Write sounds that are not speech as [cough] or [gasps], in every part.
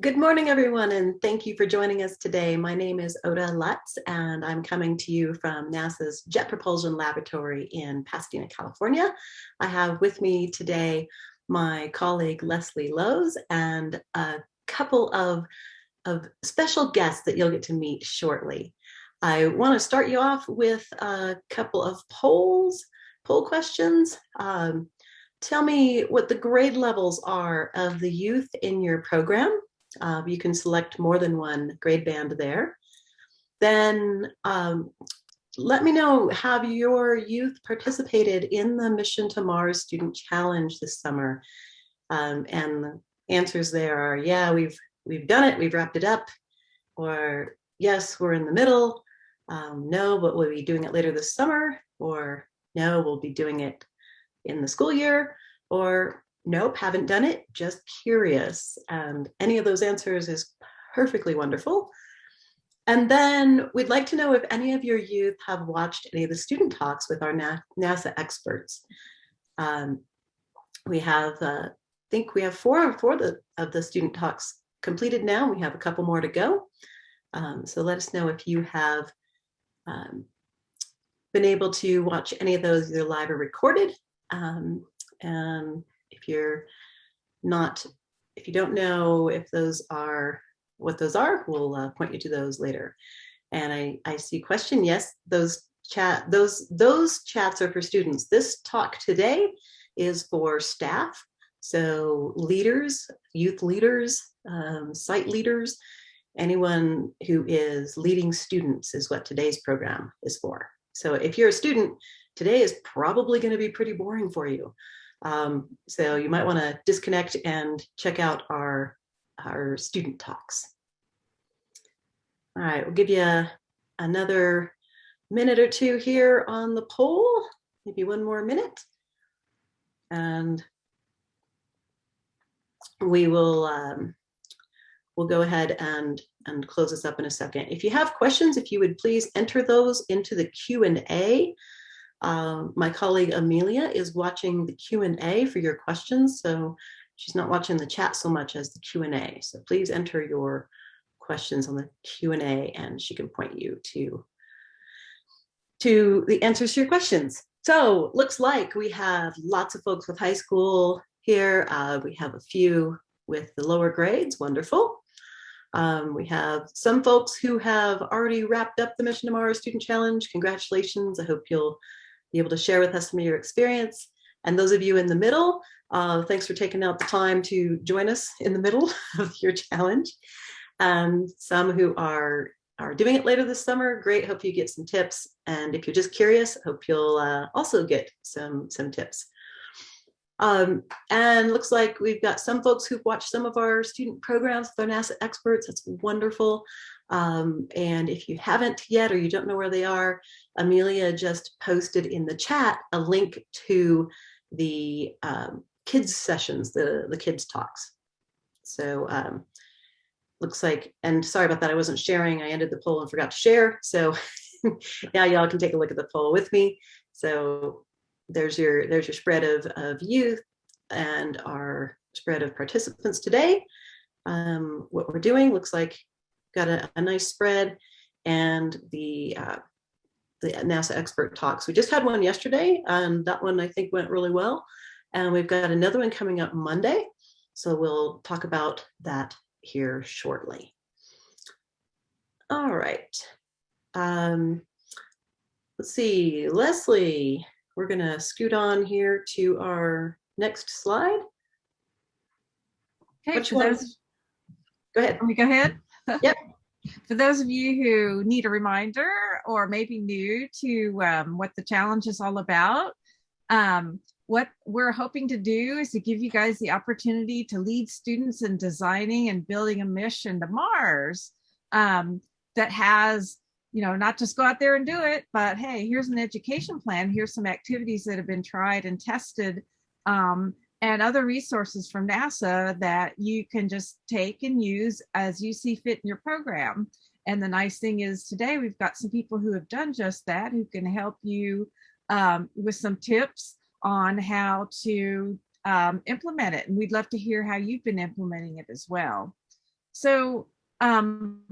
Good morning, everyone, and thank you for joining us today. My name is Ota Lutz, and I'm coming to you from NASA's Jet Propulsion Laboratory in Pasadena, California. I have with me today my colleague Leslie Lowes and a couple of, of special guests that you'll get to meet shortly. I want to start you off with a couple of polls, poll questions. Um, tell me what the grade levels are of the youth in your program uh, you can select more than one grade band there. Then um, let me know, have your youth participated in the Mission to Mars Student Challenge this summer? Um, and the answers there are, yeah, we've, we've done it, we've wrapped it up, or yes, we're in the middle, um, no, but we'll be doing it later this summer, or no, we'll be doing it in the school year, or nope, haven't done it, just curious. And any of those answers is perfectly wonderful. And then we'd like to know if any of your youth have watched any of the student talks with our NASA experts. Um, we have, uh, I think we have four, four of the, of the student talks completed now. We have a couple more to go. Um, so let us know if you have um, been able to watch any of those either live or recorded. Um, and if you're not, if you don't know if those are what those are, we'll uh, point you to those later. And I, I see question, yes, those chat, those, those chats are for students. This talk today is for staff. So leaders, youth leaders, um, site leaders, anyone who is leading students is what today's program is for. So if you're a student, today is probably going to be pretty boring for you. Um, so you might want to disconnect and check out our, our student talks. All right, we'll give you another minute or two here on the poll, maybe one more minute. And we will um, we'll go ahead and, and close this up in a second. If you have questions, if you would please enter those into the Q&A um, my colleague Amelia is watching the Q&A for your questions, so she's not watching the chat so much as the Q&A. So please enter your questions on the Q&A and she can point you to, to the answers to your questions. So looks like we have lots of folks with high school here. Uh, we have a few with the lower grades, wonderful. Um, we have some folks who have already wrapped up the Mission to Mars Student Challenge. Congratulations. I hope you'll be able to share with us some of your experience. And those of you in the middle, uh, thanks for taking out the time to join us in the middle [laughs] of your challenge. And some who are are doing it later this summer, great, hope you get some tips. And if you're just curious, hope you'll uh, also get some, some tips. Um, and looks like we've got some folks who've watched some of our student programs with our NASA experts. That's wonderful. Um, and if you haven't yet or you don't know where they are, Amelia just posted in the chat a link to the um, kids sessions, the, the kids talks. So um, looks like, and sorry about that, I wasn't sharing. I ended the poll and forgot to share. So [laughs] now y'all can take a look at the poll with me. So there's your, there's your spread of, of youth and our spread of participants today. Um, what we're doing looks like got a, a nice spread and the uh, the NASA expert talks. We just had one yesterday and that one I think went really well. And we've got another one coming up Monday. So we'll talk about that here shortly. All right. Um, let's see, Leslie, we're gonna scoot on here to our next slide. Okay, Which one? Go ahead. Let me go ahead. Yep. [laughs] For those of you who need a reminder or maybe new to um, what the challenge is all about, um, what we're hoping to do is to give you guys the opportunity to lead students in designing and building a mission to Mars um, that has, you know, not just go out there and do it, but hey, here's an education plan. Here's some activities that have been tried and tested um, and other resources from NASA that you can just take and use as you see fit in your program. And the nice thing is today we've got some people who have done just that, who can help you um, with some tips on how to um, implement it. And we'd love to hear how you've been implementing it as well. So um,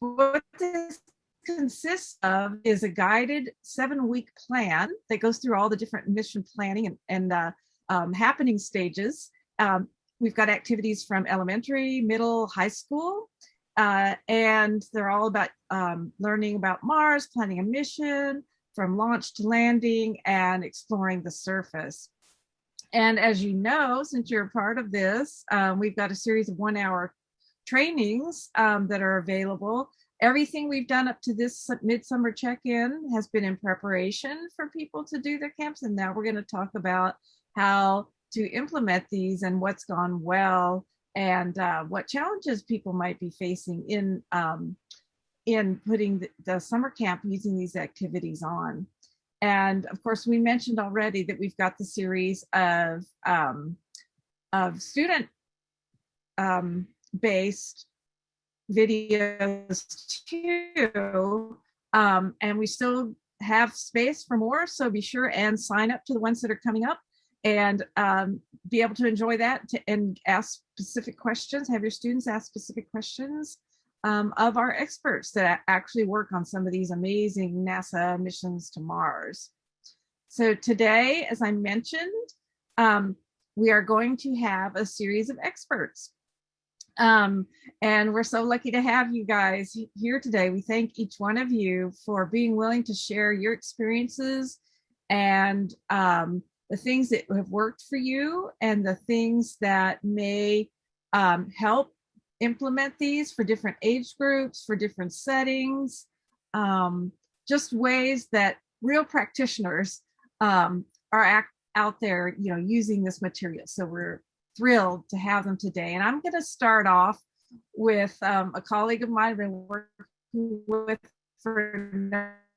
what this consists of is a guided seven week plan that goes through all the different mission planning and, and uh, um, happening stages. Um, we've got activities from elementary, middle, high school, uh, and they're all about um, learning about Mars, planning a mission, from launch to landing, and exploring the surface. And as you know, since you're a part of this, um, we've got a series of one hour trainings um, that are available. Everything we've done up to this midsummer check-in has been in preparation for people to do their camps. And now we're gonna talk about how to implement these and what's gone well and uh, what challenges people might be facing in um, in putting the, the, summer camp using these activities on. And of course, we mentioned already that we've got the series of um, of student um, based videos too. Um, and we still have space for more, so be sure and sign up to the ones that are coming up and um, be able to enjoy that to, and ask specific questions, have your students ask specific questions um, of our experts that actually work on some of these amazing NASA missions to Mars. So today, as I mentioned, um, we are going to have a series of experts. Um, and we're so lucky to have you guys here today. We thank each one of you for being willing to share your experiences and um, the things that have worked for you and the things that may um, help implement these for different age groups, for different settings, um, just ways that real practitioners um, are out there, you know, using this material. So we're thrilled to have them today. And I'm going to start off with um, a colleague of mine I've been working with for a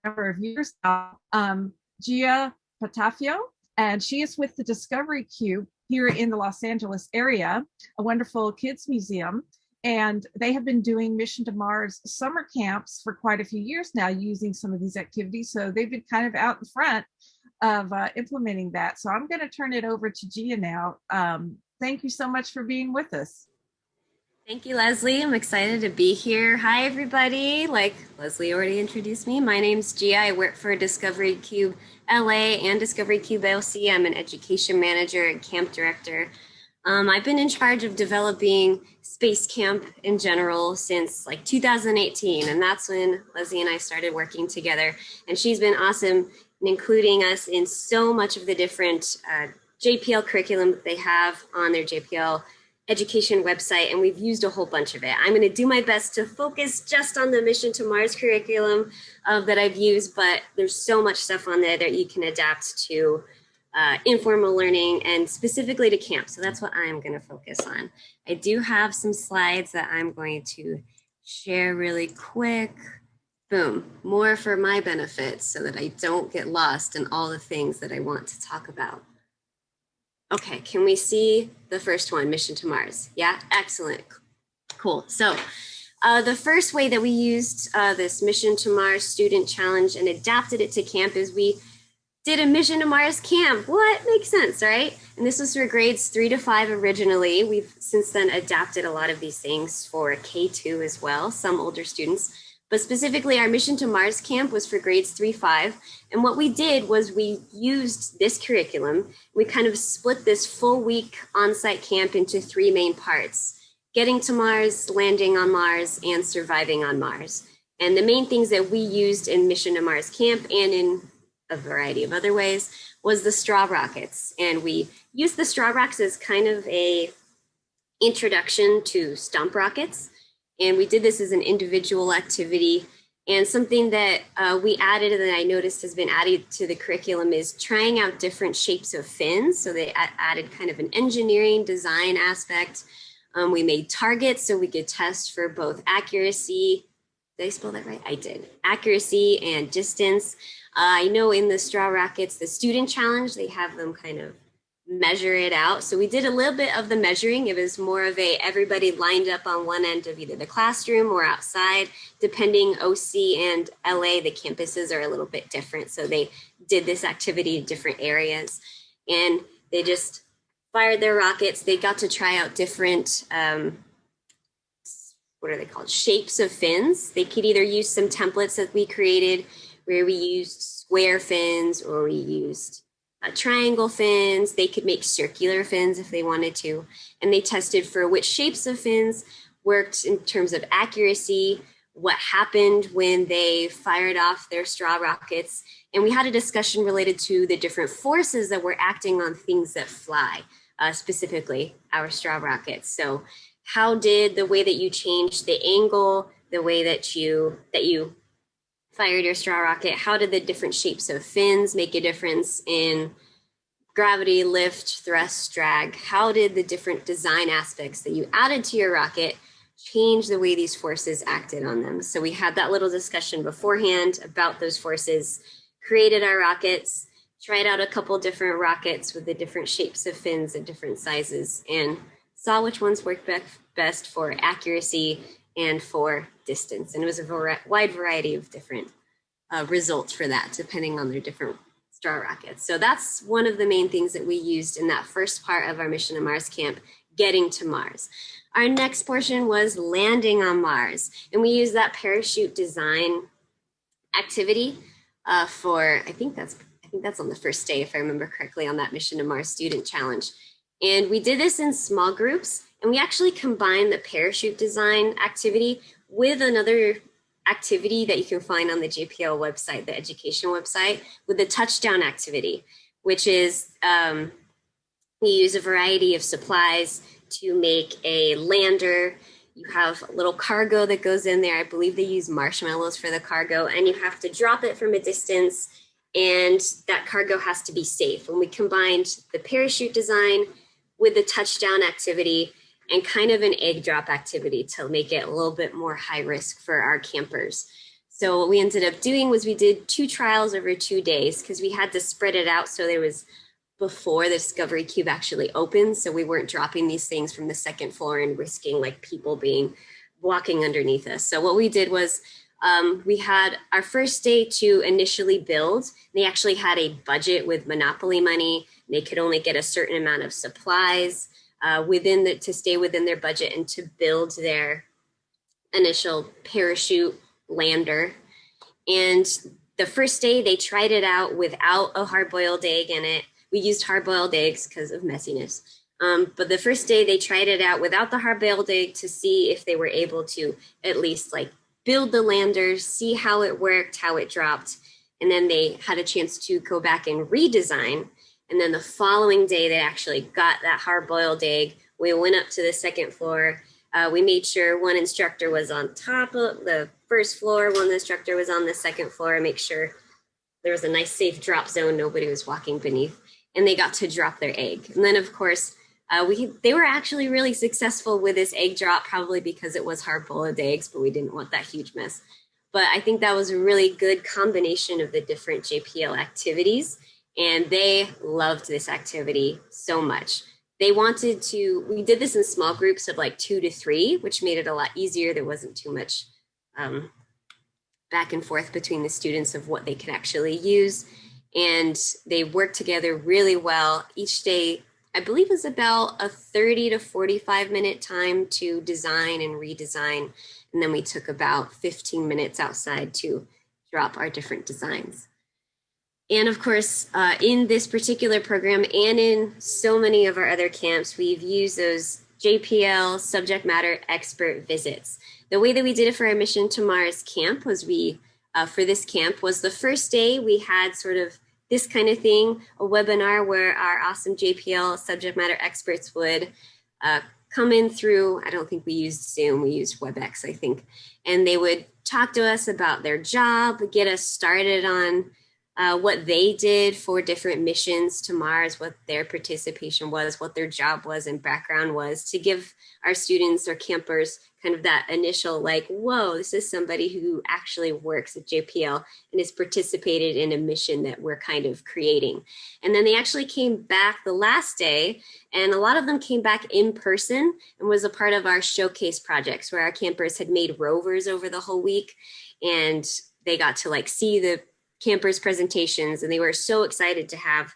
number of years now, um, Gia Patafio, and she is with the Discovery Cube here in the Los Angeles area, a wonderful kids museum. And they have been doing Mission to Mars summer camps for quite a few years now using some of these activities. So they've been kind of out in front of uh, implementing that. So I'm going to turn it over to Gia now. Um, thank you so much for being with us. Thank you, Leslie. I'm excited to be here. Hi, everybody. Like Leslie already introduced me, my name's Gia. I work for Discovery Cube LA and Discovery Cube OC. I'm an education manager and camp director. Um, I've been in charge of developing Space Camp in general since like 2018, and that's when Leslie and I started working together. And she's been awesome in including us in so much of the different uh, JPL curriculum that they have on their JPL education website and we've used a whole bunch of it. I'm going to do my best to focus just on the Mission to Mars curriculum uh, that I've used, but there's so much stuff on there that you can adapt to uh, informal learning and specifically to camp. So that's what I'm going to focus on. I do have some slides that I'm going to share really quick. Boom, more for my benefit so that I don't get lost in all the things that I want to talk about. Okay, can we see the first one, Mission to Mars? Yeah, excellent. Cool. So uh, the first way that we used uh, this Mission to Mars student challenge and adapted it to camp is we did a Mission to Mars camp. What makes sense, right? And this was for grades three to five originally. We've since then adapted a lot of these things for K2 as well, some older students. But specifically, our Mission to Mars camp was for grades three, five. And what we did was we used this curriculum. We kind of split this full week on-site camp into three main parts, getting to Mars, landing on Mars, and surviving on Mars. And the main things that we used in Mission to Mars camp and in a variety of other ways was the straw rockets. And we used the straw rockets as kind of a introduction to stomp rockets. And we did this as an individual activity. And something that uh, we added and that I noticed has been added to the curriculum is trying out different shapes of fins. So they added kind of an engineering design aspect. Um, we made targets so we could test for both accuracy. Did I spell that right? I did. Accuracy and distance. Uh, I know in the straw rockets, the student challenge, they have them kind of measure it out. So we did a little bit of the measuring. It was more of a everybody lined up on one end of either the classroom or outside, depending OC and LA, the campuses are a little bit different. So they did this activity in different areas and they just fired their rockets. They got to try out different um, what are they called? Shapes of fins. They could either use some templates that we created where we used square fins or we used uh, triangle fins. They could make circular fins if they wanted to. And they tested for which shapes of fins worked in terms of accuracy, what happened when they fired off their straw rockets. And we had a discussion related to the different forces that were acting on things that fly, uh, specifically our straw rockets. So how did the way that you changed the angle, the way that you that you fired your straw rocket, how did the different shapes of fins make a difference in gravity, lift, thrust, drag? How did the different design aspects that you added to your rocket change the way these forces acted on them? So we had that little discussion beforehand about those forces, created our rockets, tried out a couple different rockets with the different shapes of fins and different sizes, and saw which ones worked best for accuracy and for distance. And it was a wide variety of different uh, results for that, depending on their different straw rockets. So that's one of the main things that we used in that first part of our mission to Mars camp, getting to Mars. Our next portion was landing on Mars. And we used that parachute design activity uh, for, I think that's I think that's on the first day, if I remember correctly, on that Mission to Mars Student Challenge. And we did this in small groups and we actually combined the parachute design activity with another activity that you can find on the JPL website, the education website, with the touchdown activity, which is um, we use a variety of supplies to make a lander. You have a little cargo that goes in there. I believe they use marshmallows for the cargo, and you have to drop it from a distance, and that cargo has to be safe. When we combined the parachute design with the touchdown activity and kind of an egg drop activity to make it a little bit more high risk for our campers. So what we ended up doing was we did two trials over two days because we had to spread it out so there was before the Discovery Cube actually opened. So we weren't dropping these things from the second floor and risking like people being walking underneath us. So what we did was um, we had our first day to initially build. They actually had a budget with Monopoly money. They could only get a certain amount of supplies uh, within the, to stay within their budget and to build their initial parachute lander. And the first day they tried it out without a hard boiled egg in it. We used hard boiled eggs because of messiness. Um, but the first day they tried it out without the hard boiled egg to see if they were able to at least like build the lander, see how it worked, how it dropped. And then they had a chance to go back and redesign. And then the following day, they actually got that hard boiled egg. We went up to the second floor. Uh, we made sure one instructor was on top of the first floor, one instructor was on the second floor, make sure there was a nice safe drop zone. Nobody was walking beneath. And they got to drop their egg. And then, of course, uh, we they were actually really successful with this egg drop, probably because it was hard boiled eggs, but we didn't want that huge mess. But I think that was a really good combination of the different JPL activities, and they loved this activity so much. They wanted to. We did this in small groups of like two to three, which made it a lot easier. There wasn't too much um, back and forth between the students of what they could actually use, and they worked together really well. Each day I believe is about a 30 to 45 minute time to design and redesign. And then we took about 15 minutes outside to drop our different designs. And of course, uh, in this particular program and in so many of our other camps, we've used those JPL subject matter expert visits. The way that we did it for our Mission to Mars camp was we, uh, for this camp, was the first day we had sort of this kind of thing, a webinar where our awesome JPL subject matter experts would uh, come in through, I don't think we used Zoom, we used WebEx, I think, and they would talk to us about their job, get us started on uh, what they did for different missions to Mars, what their participation was, what their job was and background was to give our students or campers kind of that initial like, whoa, this is somebody who actually works at JPL and has participated in a mission that we're kind of creating. And then they actually came back the last day and a lot of them came back in person and was a part of our showcase projects where our campers had made rovers over the whole week and they got to like see the campers presentations and they were so excited to have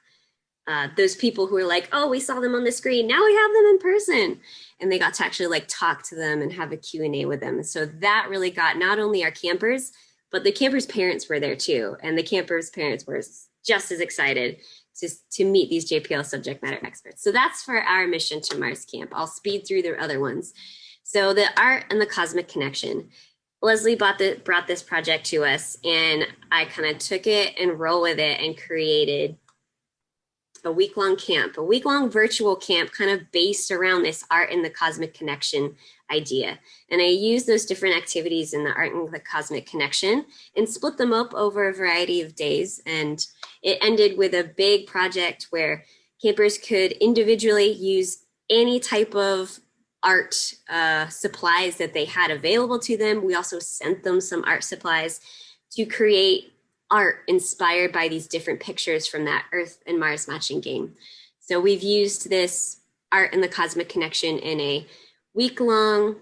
uh, those people who were like, oh, we saw them on the screen. Now we have them in person. and they got to actually like talk to them and have a Q&A with them. So that really got not only our campers, but the campers' parents were there too. And the campers' parents were just as excited to, to meet these JPL subject matter experts. So that's for our mission to Mars Camp. I'll speed through the other ones. So the art and the cosmic connection. Leslie brought, the, brought this project to us and I kind of took it and roll with it and created a week long camp, a week long virtual camp kind of based around this art and the cosmic connection idea. And I used those different activities in the art and the cosmic connection and split them up over a variety of days. And it ended with a big project where campers could individually use any type of art uh, supplies that they had available to them. We also sent them some art supplies to create art inspired by these different pictures from that Earth and Mars matching game. So we've used this art and the cosmic connection in a week long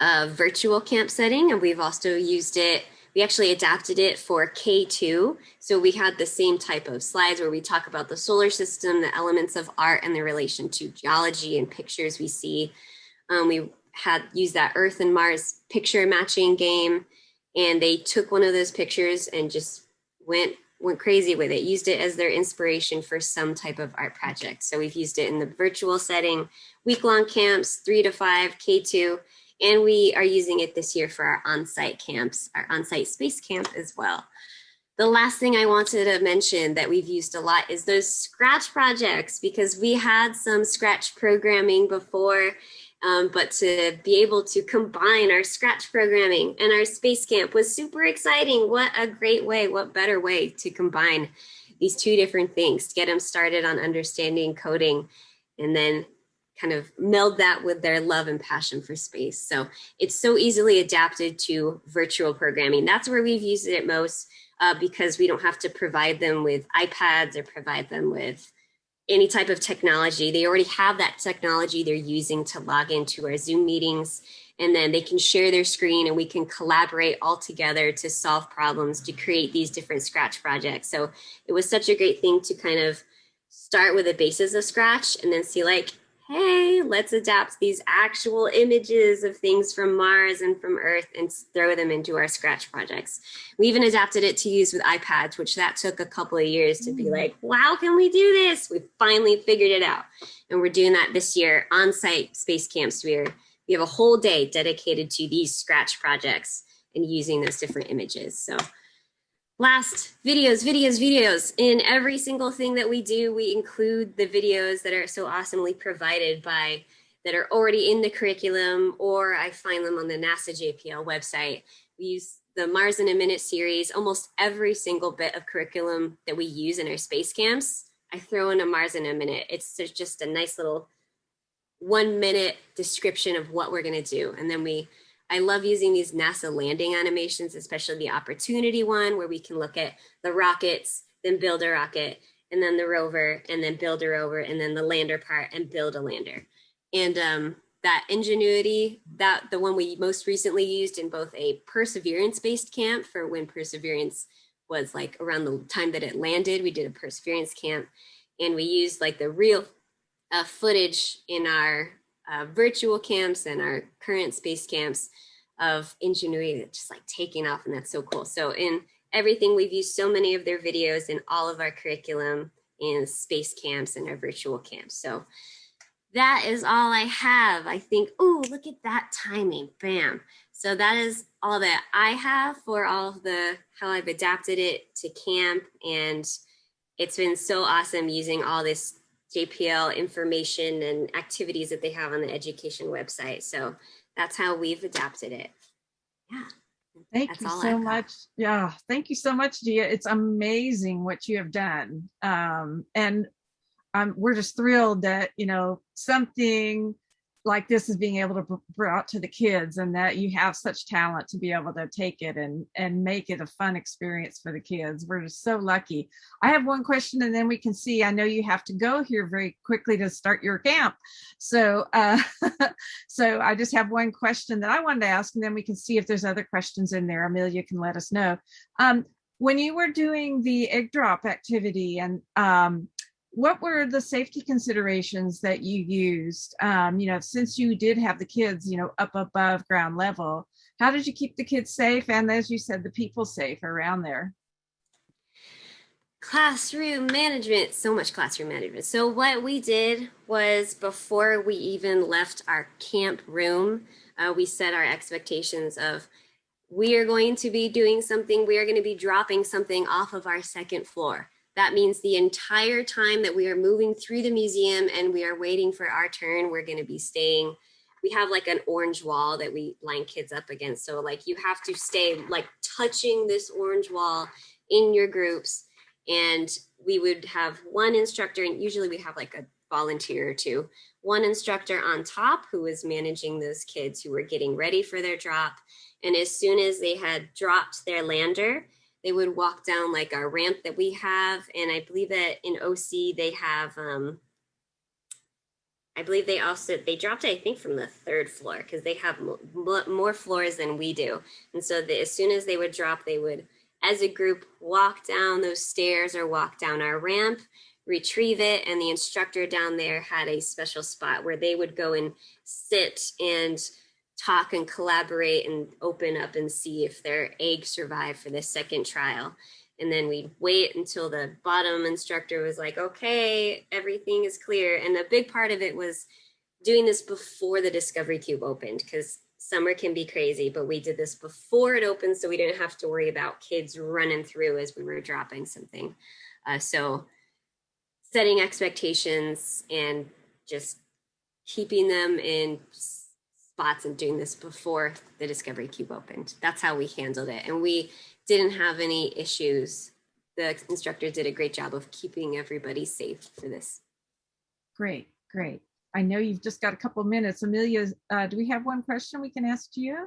uh, virtual camp setting, and we've also used it. We actually adapted it for K2. So we had the same type of slides where we talk about the solar system, the elements of art, and the relation to geology and pictures we see. Um, we had used that Earth and Mars picture matching game and they took one of those pictures and just went went crazy with it used it as their inspiration for some type of art project so we've used it in the virtual setting week-long camps three to five k2 and we are using it this year for our on-site camps our on-site space camp as well the last thing I wanted to mention that we've used a lot is those scratch projects because we had some scratch programming before um, but to be able to combine our Scratch programming and our Space Camp was super exciting. What a great way, what better way to combine these two different things, to get them started on understanding coding and then kind of meld that with their love and passion for space. So it's so easily adapted to virtual programming. That's where we've used it most uh, because we don't have to provide them with iPads or provide them with any type of technology. They already have that technology they're using to log into our Zoom meetings and then they can share their screen and we can collaborate all together to solve problems, to create these different Scratch projects. So it was such a great thing to kind of start with the basis of Scratch and then see like, hey, let's adapt these actual images of things from Mars and from Earth and throw them into our Scratch projects. We even adapted it to use with iPads, which that took a couple of years to be mm. like, wow, can we do this? We finally figured it out. And we're doing that this year on-site space camps. We're, we have a whole day dedicated to these Scratch projects and using those different images. So Last, videos, videos, videos. In every single thing that we do, we include the videos that are so awesomely provided by, that are already in the curriculum, or I find them on the NASA JPL website. We use the Mars in a Minute series, almost every single bit of curriculum that we use in our space camps, I throw in a Mars in a Minute. It's just a nice little one minute description of what we're gonna do. And then we I love using these NASA landing animations, especially the opportunity one where we can look at the rockets, then build a rocket, and then the rover, and then build a rover, and then the lander part and build a lander. And um, that ingenuity, that the one we most recently used in both a perseverance-based camp for when Perseverance was like around the time that it landed, we did a perseverance camp, and we used like the real uh, footage in our uh, virtual camps and our current space camps of ingenuity that's just like taking off and that's so cool. So in everything, we've used so many of their videos in all of our curriculum in space camps and our virtual camps. So that is all I have. I think, oh, look at that timing, bam. So that is all that I have for all of the, how I've adapted it to camp. And it's been so awesome using all this JPL information and activities that they have on the education website. So that's how we've adapted it. Yeah. Thank that's you so much. Yeah, thank you so much, Gia. It's amazing what you have done. Um, and um, we're just thrilled that, you know, something like this is being able to brought to the kids and that you have such talent to be able to take it and and make it a fun experience for the kids. We're just so lucky. I have one question and then we can see. I know you have to go here very quickly to start your camp. So uh [laughs] so i just have one question that i wanted to ask and then we can see if there's other questions in there. Amelia can let us know. Um when you were doing the egg drop activity and um what were the safety considerations that you used? Um, you know, since you did have the kids, you know, up above ground level, how did you keep the kids safe? And as you said, the people safe around there? Classroom management, so much classroom management. So what we did was before we even left our camp room, uh, we set our expectations of we are going to be doing something, we are going to be dropping something off of our second floor. That means the entire time that we are moving through the museum and we are waiting for our turn, we're going to be staying. We have like an orange wall that we line kids up against. So like you have to stay like touching this orange wall in your groups. And we would have one instructor, and usually we have like a volunteer or two, one instructor on top who was managing those kids who were getting ready for their drop. And as soon as they had dropped their lander, they would walk down like our ramp that we have. And I believe that in OC, they have, um, I believe they also, they dropped it, I think from the third floor because they have more floors than we do. And so the, as soon as they would drop, they would, as a group, walk down those stairs or walk down our ramp, retrieve it. And the instructor down there had a special spot where they would go and sit and talk and collaborate and open up and see if their egg survived for the second trial. And then we'd wait until the bottom instructor was like, okay, everything is clear. And a big part of it was doing this before the Discovery Cube opened because summer can be crazy, but we did this before it opened so we didn't have to worry about kids running through as we were dropping something. Uh, so setting expectations and just keeping them in spots and doing this before the Discovery Cube opened. That's how we handled it. And we didn't have any issues. The instructor did a great job of keeping everybody safe for this. Great, great. I know you've just got a couple of minutes. Amelia, uh, do we have one question we can ask you?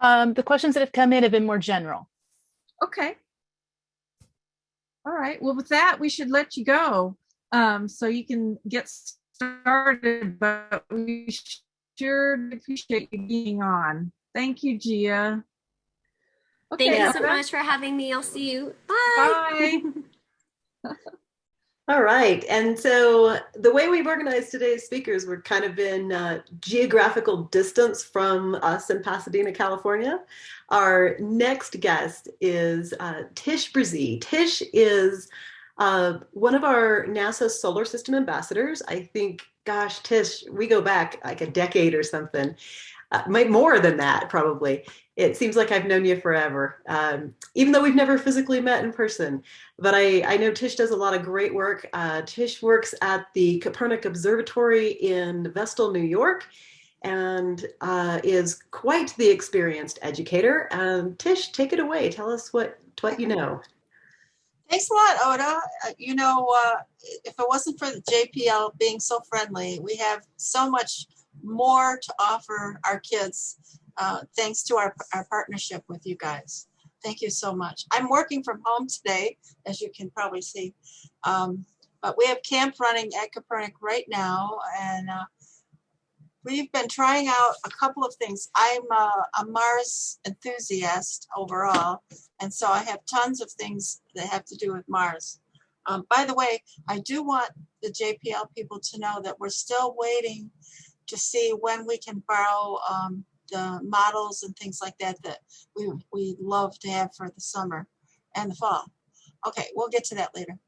Um, the questions that have come in have been more general. Okay. All right. Well, with that, we should let you go um, so you can get started, but we sure appreciate you being on. Thank you, Gia. Okay, Thank you so much for having me. I'll see you. Bye. Bye. [laughs] All right. And so the way we've organized today's speakers, we're kind of in uh, geographical distance from us in Pasadena, California. Our next guest is uh, Tish Brzee. Tish is uh, one of our NASA solar system ambassadors, I think, gosh, Tish, we go back like a decade or something, uh, more than that, probably. It seems like I've known you forever, um, even though we've never physically met in person. But I, I know Tish does a lot of great work. Uh, Tish works at the Kopernik Observatory in Vestal, New York, and uh, is quite the experienced educator. Um, Tish, take it away. Tell us what, what you know. Thanks a lot, Ota. Uh, you know, uh, if it wasn't for the JPL being so friendly, we have so much more to offer our kids uh, thanks to our, our partnership with you guys. Thank you so much. I'm working from home today, as you can probably see. Um, but we have camp running at Kopernik right now, and uh, we've been trying out a couple of things. I'm a, a, Mars enthusiast overall, and so I have tons of things that have to do with Mars. Um, by the way, I do want the JPL people to know that we're still waiting to see when we can borrow um, the models and things like that that we, we love to have for the summer and the fall. Okay, we'll get to that later.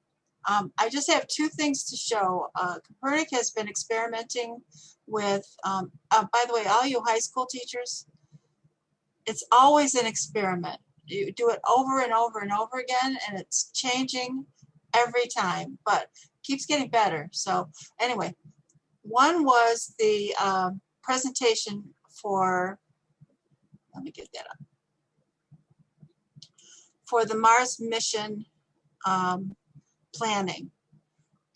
Um, I just have two things to show. Uh, Kopernik has been experimenting with, um, uh, by the way, all you high school teachers, it's always an experiment. You do it over and over and over again, and it's changing every time, but keeps getting better. So anyway, one was the um, presentation for, let me get that up, for the Mars mission um, planning.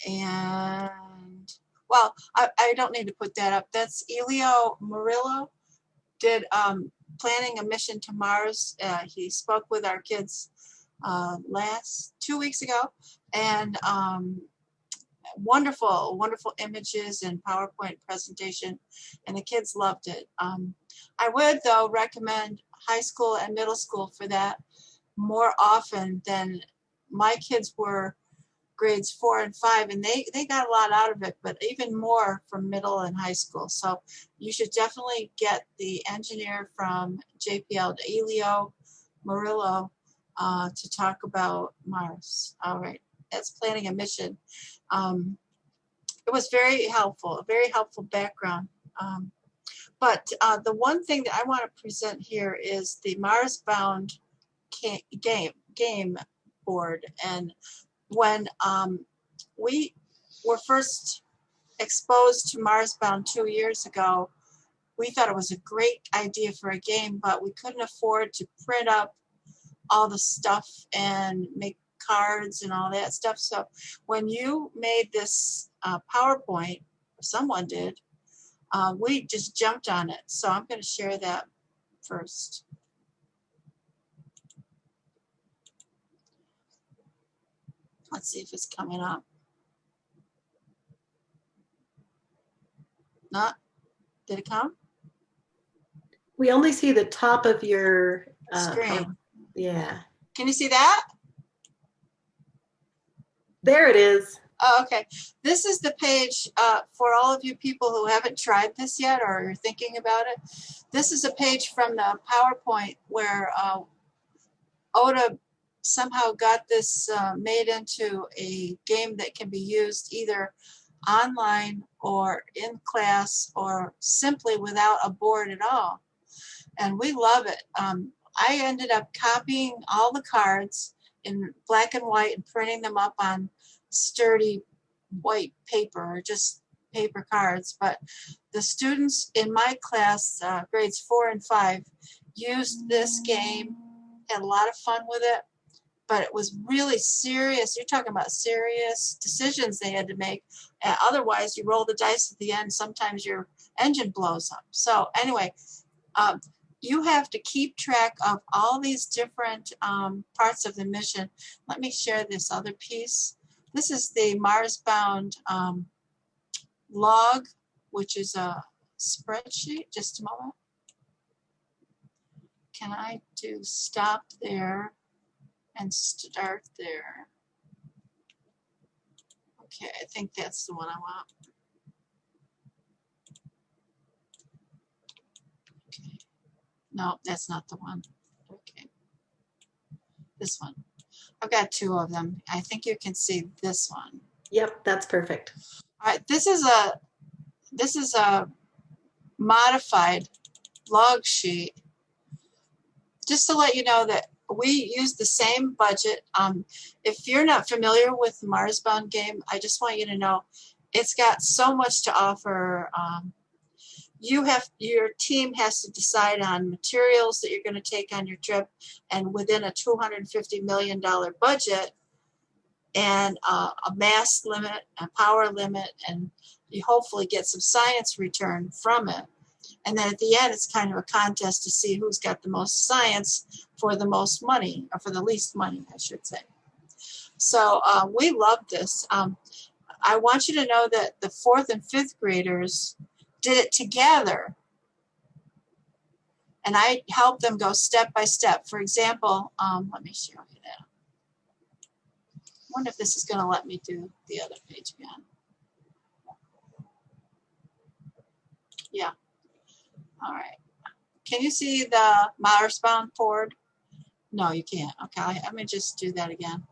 And well, I, I don't need to put that up. That's Elio Murillo did um, planning a mission to Mars. Uh, he spoke with our kids uh, last two weeks ago and um, wonderful, wonderful images and PowerPoint presentation and the kids loved it. Um, I would though recommend high school and middle school for that more often than my kids were grades four and five and they, they got a lot out of it, but even more from middle and high school. So you should definitely get the engineer from JPL, Elio Murillo, uh, to talk about Mars. All right, that's planning a mission. Um, it was very helpful, a very helpful background. Um, but uh, the one thing that I want to present here is the Marsbound game game board. And when um, we were first exposed to Marsbound two years ago, we thought it was a great idea for a game, but we couldn't afford to print up all the stuff and make cards and all that stuff. So when you made this uh, PowerPoint, someone did, uh, we just jumped on it. So I'm going to share that first. Let's see if it's coming up. Not, did it come? We only see the top of your uh, Screen. Yeah, Can you see that? there it is. Oh, okay. This is the page uh, for all of you people who haven't tried this yet or are thinking about it. This is a page from the PowerPoint where uh, Ota somehow got this uh, made into a game that can be used either online or in class or simply without a board at all. And we love it. Um, I ended up copying all the cards in black and white and printing them up on sturdy white paper or just paper cards. But the students in my class, uh, grades four and five, used this game, had a lot of fun with it. But it was really serious. You're talking about serious decisions they had to make. And otherwise, you roll the dice at the end. Sometimes your engine blows up. So anyway, um, you have to keep track of all these different um, parts of the mission. Let me share this other piece. This is the Marsbound um, log, which is a spreadsheet. Just a moment. Can I do stop there and start there? Okay, I think that's the one I want. Okay. No, that's not the one. Okay. This one. I've got two of them. I think you can see this one. Yep, that's perfect. All right, this is a this is a modified log sheet. Just to let you know that we use the same budget. Um, if you're not familiar with the Marsbound game, I just want you to know it's got so much to offer. Um, you have your team has to decide on materials that you're going to take on your trip, and within a 250 million dollar budget, and uh, a mass limit, a power limit, and you hopefully get some science return from it. And then at the end, it's kind of a contest to see who's got the most science for the most money, or for the least money, I should say. So uh, we love this. Um, I want you to know that the fourth and fifth graders did it together. And I helped them go step by step. For example, um, let me show you that. I wonder if this is going to let me do the other page again. Yeah. All right. Can you see the Marsbound board? No, you can't. Okay, let me just do that again.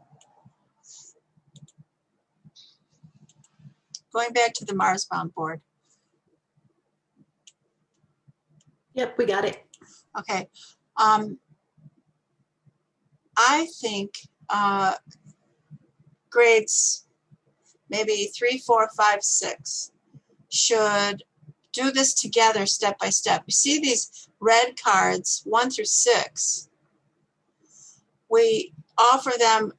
Going back to the Marsbound board. Yep, we got it. Okay. Um, I think uh, grades maybe three, four, five, six should do this together step by step. You see these red cards, one through six. We offer them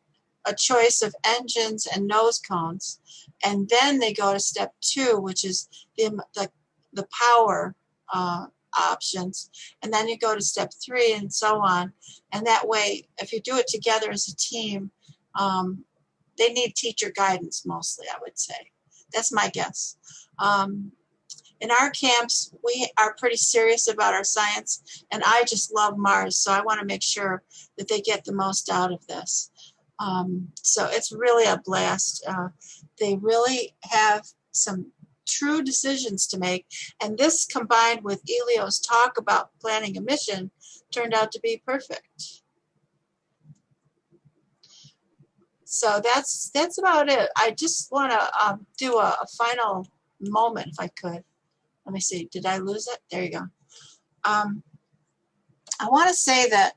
a choice of engines and nose cones, and then they go to step two, which is the, the, the power uh, options. And then you go to step three and so on. And that way, if you do it together as a team, um, they need teacher guidance mostly, I would say. That's my guess. Um, in our camps, we are pretty serious about our science, and I just love Mars, so I want to make sure that they get the most out of this. Um, so it's really a blast. Uh, they really have some true decisions to make. And this combined with Elio's talk about planning a mission turned out to be perfect. So that's that's about it. I just want to um, do a, a, final moment, if I could. Let me see. Did I lose it? There you go. Um, I want to say that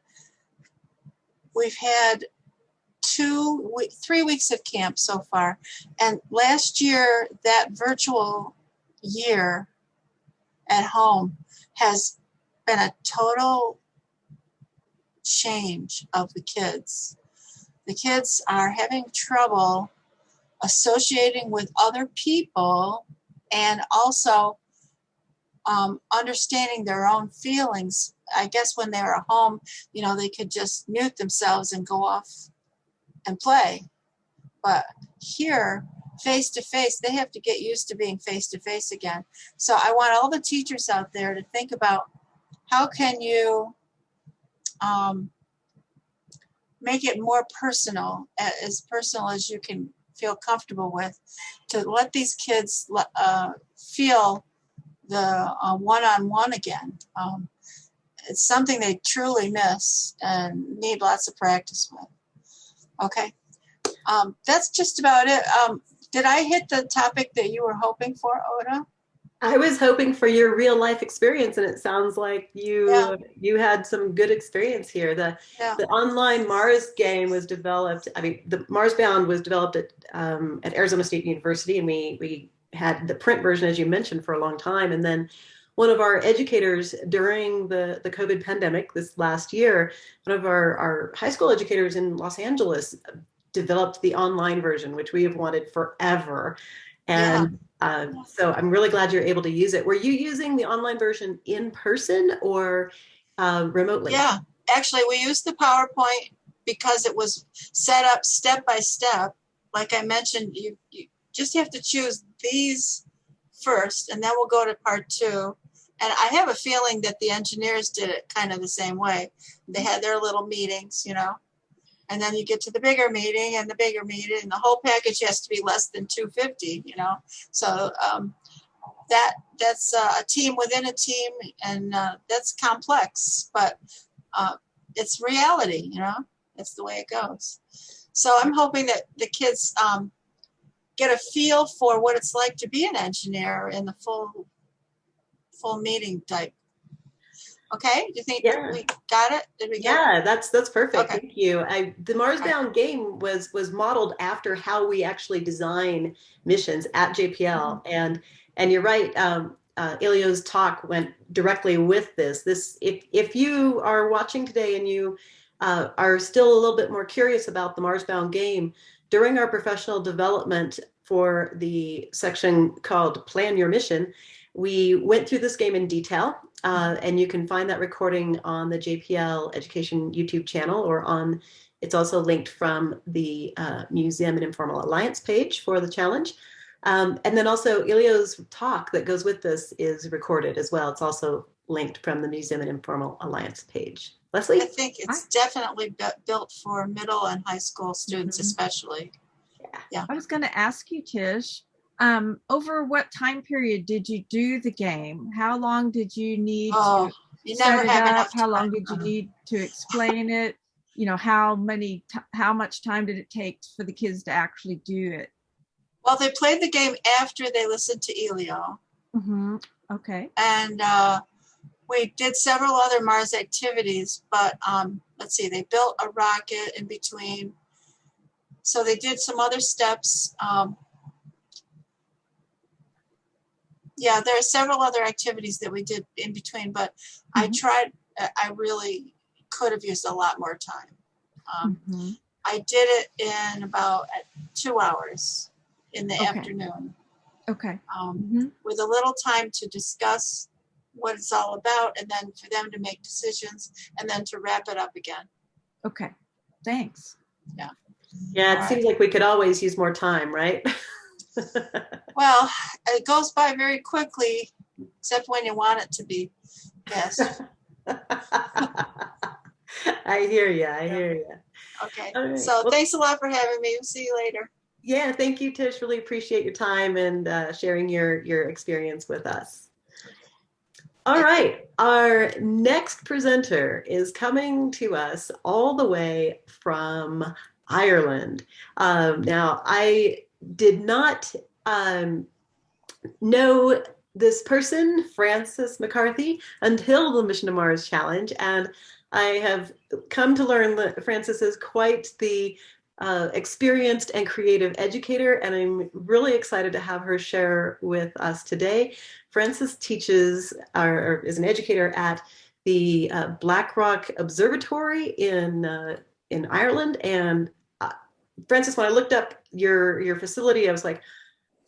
we've had two, three weeks of camp so far. And last year, that virtual year at home has been a total change of the kids. The kids are having trouble associating with other people and also um, understanding their own feelings. I guess when they're at home, you know, they could just mute themselves and go off and play. But here, face to face, they have to get used to being face to face again. So I want all the teachers out there to think about how can you um, make it more personal, as personal as you can feel comfortable with, to let these kids uh, feel the uh, one-on-one again. Um, it's something they truly miss and need lots of practice with. Okay, um, that's just about it. Um, did I hit the topic that you were hoping for, Ota? I was hoping for your real life experience, and it sounds like you yeah. you had some good experience here. The yeah. the online Mars game was developed. I mean, the Marsbound was developed at um, at Arizona State University, and we we had the print version, as you mentioned, for a long time, and then one of our educators during the, the COVID pandemic this last year, one of our, our high school educators in Los Angeles developed the online version, which we have wanted forever. And yeah. um, so I'm really glad you're able to use it. Were you using the online version in person or uh, remotely? Yeah, actually, we used the PowerPoint because it was set up step by step. Like I mentioned, you, you just have to choose these first, and then we'll go to part two. And I have a feeling that the engineers did it kind of the same way. They had their little meetings, you know, and then you get to the bigger meeting and the bigger meeting, and the whole package has to be less than 250, you know. So um, that that's uh, a team within a team, and uh, that's complex, but uh, it's reality, you know. That's the way it goes. So I'm hoping that the kids um, get a feel for what it's like to be an engineer in the full full meeting type. Okay, do you think yeah. we got it? Did we yeah, it? that's that's perfect. Okay. Thank you. I, the Marsbound okay. game was was modeled after how we actually design missions at JPL, mm-hmm. and and you're right. Um, uh, Elio's talk went directly with this. This if if you are watching today and you uh, are still a little bit more curious about the Marsbound game, during our professional development for the section called Plan Your Mission, we went through this game in detail, uh, and you can find that recording on the JPL Education YouTube channel or on, it's also linked from the uh, Museum and Informal Alliance page for the challenge. Um, and then also Ilio's talk that goes with this is recorded as well. It's also linked from the Museum and Informal Alliance page. Leslie? I think it's Hi. definitely built for middle and high school students, mm -hmm. especially. Yeah. yeah. I was going to ask you, Tish, um, over what time period did you do the game? How long did you need oh, to you set it up? How long did you need to explain it? You know, how many, how much time did it take for the kids to actually do it? Well, they played the game after they listened to Elio. Mm-hmm. Okay. And uh, we did several other Mars activities, but um, let's see, they built a rocket in between. So they did some other steps. Um, yeah, there are several other activities that we did in between, but mm-hmm. I tried, I really could have used a lot more time. Um, mm-hmm. I did it in about two hours in the okay. afternoon. Okay. Um, mm-hmm. With a little time to discuss what it's all about and then for them to make decisions and then to wrap it up again. Okay. Thanks. Yeah. Yeah, it all seems right. like we could always use more time, right? [laughs] well, it goes by very quickly, except when you want it to be. Yes. [laughs] I hear you. I hear you. Okay, All right. so Well- thanks a lot for having me. We'll see you later. Yeah, thank you, Tish. Really appreciate your time and uh, sharing your your experience with us. All right, our next presenter is coming to us all the way from Ireland. Um, now, I did not um, know this person, Frances McCarthy, until the Mission to Mars Challenge, and I have come to learn that Frances is quite the uh, experienced and creative educator, and I'm really excited to have her share with us today. Frances teaches or, is an educator at the uh, Blackrock Observatory in uh, in Ireland. And uh, Frances, when I looked up your your facility, I was like,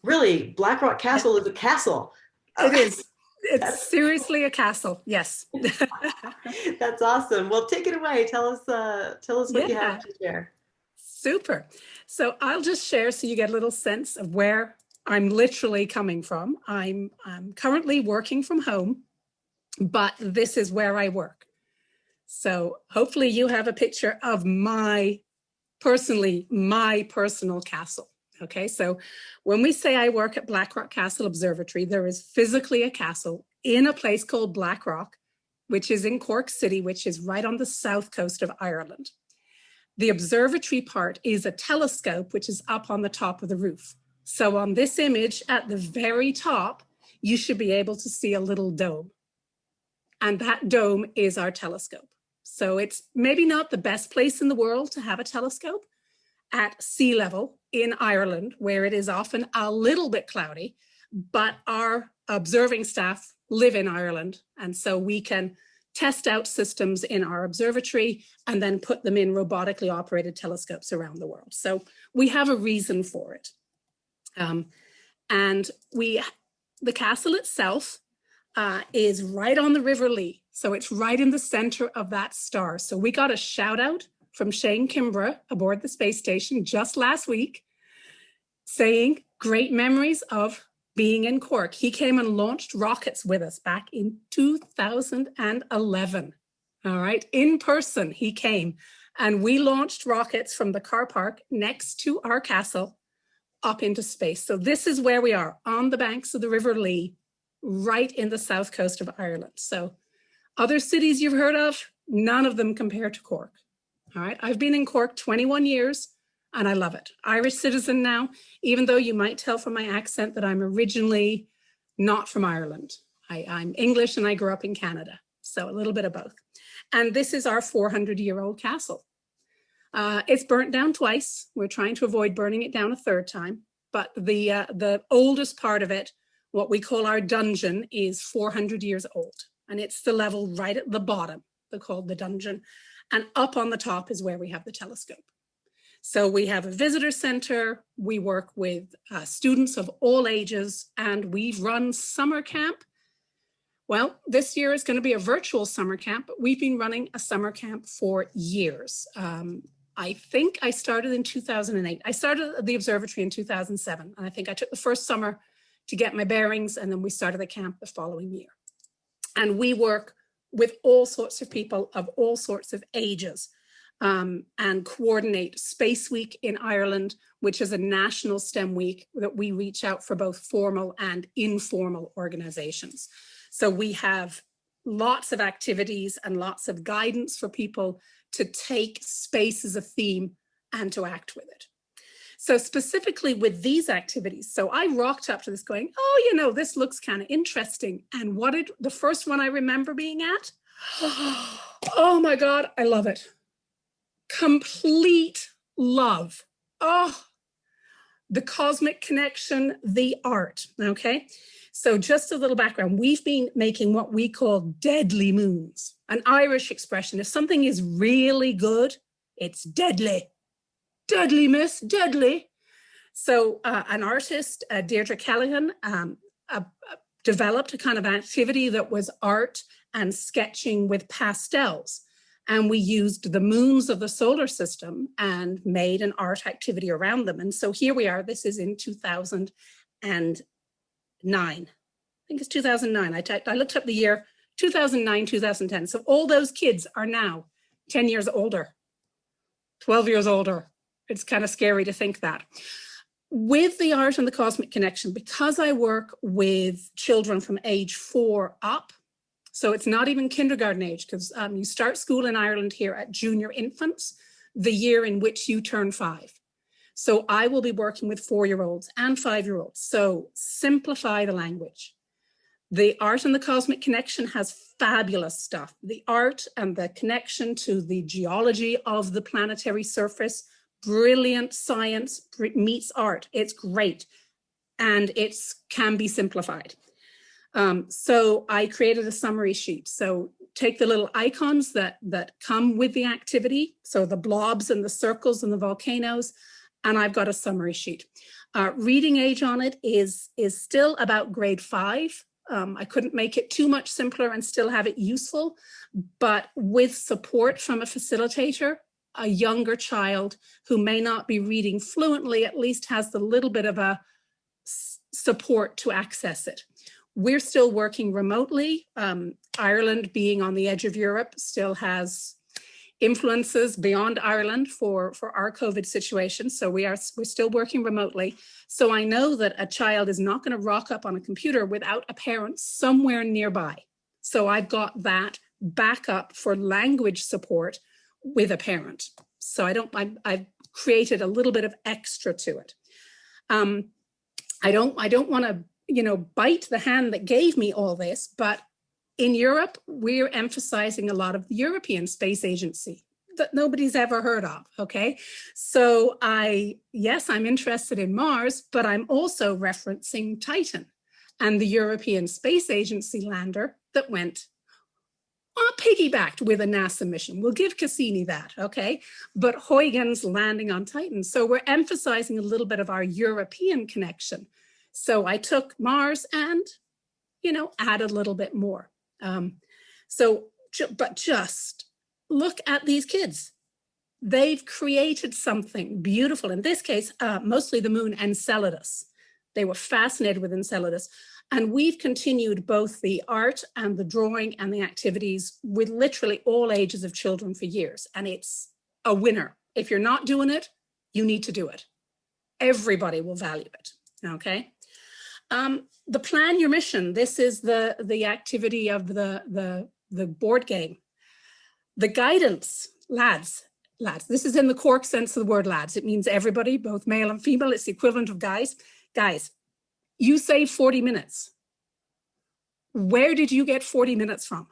really, Blackrock Castle is a castle. It is. [laughs] It's seriously a castle. Yes. [laughs] That's awesome. Well, take it away. Tell us uh, tell us what you have to share. Super. So I'll just share so you get a little sense of where I'm literally coming from. I'm, I'm currently working from home, but this is where I work. So hopefully you have a picture of my personally, my personal castle. Okay, so when we say I work at Blackrock Castle Observatory, there is physically a castle in a place called Blackrock, which is in Cork City, which is right on the south coast of Ireland. The observatory part is a telescope, which is up on the top of the roof. So on this image at the very top, you should be able to see a little dome. And that dome is our telescope. So it's maybe not the best place in the world to have a telescope at sea level in Ireland, where it is often a little bit cloudy, but our observing staff live in Ireland. And so we can test out systems in our observatory and then put them in robotically operated telescopes around the world. So we have a reason for it. Um, and we, the castle itself uh, is right on the River Lee. So it's right in the center of that star. So we got a shout out from Shane Kimbrough aboard the space station just last week saying great memories of being in Cork. He came and launched rockets with us back in 2011. All right, in person, he came and we launched rockets from the car park next to our castle up into space. So this is where we are on the banks of the River Lee, right in the south coast of Ireland. So other cities you've heard of, none of them compare to Cork. All right, I've been in Cork 21 years and I love it. Irish citizen now, even though you might tell from my accent that I'm originally not from Ireland. I, I'm English and I grew up in Canada. So a little bit of both. And this is our 400 year old castle. Uh, it's burnt down twice. We're trying to avoid burning it down a third time. But the, uh, the oldest part of it, what we call our dungeon, is 400 years old. And it's the level right at the bottom, they're called the dungeon. And up on the top is where we have the telescope. So we have a visitor center, we work with uh, students of all ages, and we run summer camp. Well, this year is going to be a virtual summer camp, but we've been running a summer camp for years. Um, I think I started in 2008. I started the observatory in 2007, and I think I took the first summer to get my bearings, and then we started the camp the following year. And we work with all sorts of people of all sorts of ages um, and coordinate Space Week in Ireland, which is a national STEM week that we reach out for both formal and informal organizations. So we have lots of activities and lots of guidance for people to take space as a theme and to act with it. So specifically with these activities, so I rocked up to this going, oh, you know, this looks kind of interesting. And what did the first one I remember being at? [gasps] Oh my God, I love it complete love. Oh, the cosmic connection, the art. Okay. So just a little background. We've been making what we call deadly moons, an Irish expression. If something is really good, it's deadly. Deadly, miss, deadly. So uh, an artist, uh, Deirdre Callahan, um, uh, developed a kind of activity that was art and sketching with pastels and we used the moons of the solar system and made an art activity around them. And so here we are, this is in 2009. I think it's 2009. I, I looked up the year 2009, 2010. So all those kids are now 10 years older, 12 years older. It's kind of scary to think that. With the art and the cosmic connection, because I work with children from age four up, so it's not even kindergarten age because um, you start school in Ireland here at junior infants, the year in which you turn five. So I will be working with four-year-olds and five-year-olds. So simplify the language. The art and the cosmic connection has fabulous stuff. The art and the connection to the geology of the planetary surface, brilliant science meets art. It's great. And it can be simplified. Um, so I created a summary sheet. So take the little icons that, that come with the activity. So the blobs and the circles and the volcanoes, and I've got a summary sheet. Uh, reading age on it is, is still about grade five. Um, I couldn't make it too much simpler and still have it useful, but with support from a facilitator, a younger child who may not be reading fluently, at least has the little bit of a support to access it. We're still working remotely. Um, Ireland being on the edge of Europe still has influences beyond Ireland for, for our COVID situation. So we are we're still working remotely. So I know that a child is not going to rock up on a computer without a parent somewhere nearby. So I've got that backup for language support with a parent. So I don't, I, I've created a little bit of extra to it. Um, I don't, I don't want to, you know, bite the hand that gave me all this, but in Europe, we're emphasizing a lot of the European Space Agency that nobody's ever heard of, okay? So I, yes, I'm interested in Mars, but I'm also referencing Titan and the European Space Agency lander that went uh, piggybacked with a NASA mission. We'll give Cassini that, okay? But Huygens landing on Titan. So we're emphasizing a little bit of our European connection. So I took Mars and, you know, add a little bit more. Um, so, but just look at these kids. They've created something beautiful. In this case, uh, mostly the moon Enceladus. They were fascinated with Enceladus. And we've continued both the art and the drawing and the activities with literally all ages of children for years. And it's a winner. If you're not doing it, you need to do it. Everybody will value it, okay? Um, the plan your mission, this is the, the activity of the, the, the board game. The guidance, lads, lads, this is in the Cork sense of the word lads. It means everybody, both male and female. It's the equivalent of guys. Guys, you say 40 minutes. Where did you get 40 minutes from?